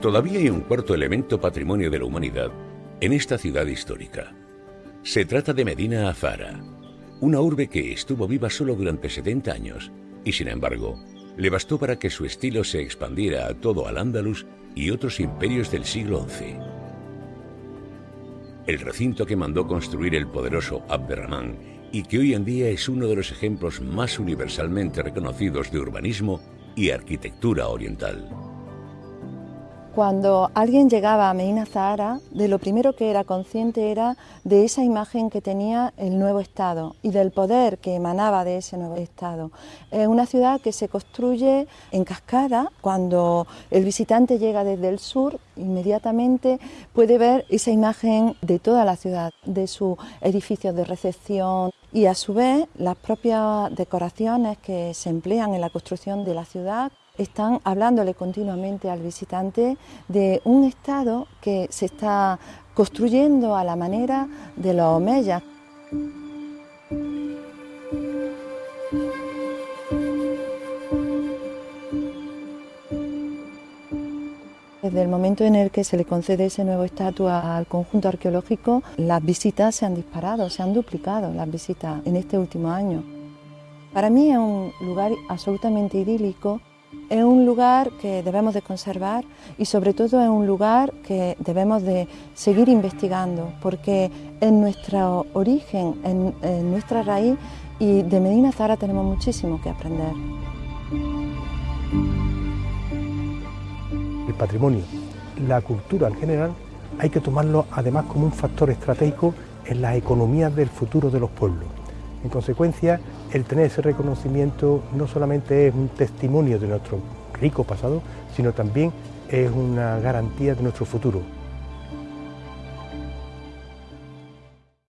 Todavía hay un cuarto elemento patrimonio de la humanidad en esta ciudad histórica. Se trata de Medina Azara, una urbe que estuvo viva solo durante 70 años y sin embargo le bastó para que su estilo se expandiera a todo Al-Ándalus y otros imperios del siglo XI. El recinto que mandó construir el poderoso Abderramán y que hoy en día es uno de los ejemplos más universalmente reconocidos de urbanismo y arquitectura oriental. Cuando alguien llegaba a Medina Zahara, de lo primero que era consciente era de esa imagen que tenía el nuevo Estado y del poder que emanaba de ese nuevo Estado. Es una ciudad que se construye en cascada. Cuando el visitante llega desde el sur, inmediatamente puede ver esa imagen de toda la ciudad, de sus edificios de recepción y a su vez las propias decoraciones que se emplean en la construcción de la ciudad están hablándole continuamente al visitante de un estado que se está construyendo a la manera de los omeyas. Desde el momento en el que se le concede ese nuevo estatus al conjunto arqueológico, las visitas se han disparado, se han duplicado las visitas en este último año. Para mí es un lugar absolutamente idílico es un lugar que debemos de conservar y sobre todo es un lugar que debemos de seguir investigando porque en nuestro origen, en, nuestra raíz y de Medina Zara tenemos muchísimo que aprender. El patrimonio, la cultura en general, hay que tomarlo además como un factor estratégico en las economías del futuro de los pueblos. En consecuencia, el tener ese reconocimiento no solamente es un testimonio de nuestro rico pasado, sino también es una garantía de nuestro futuro.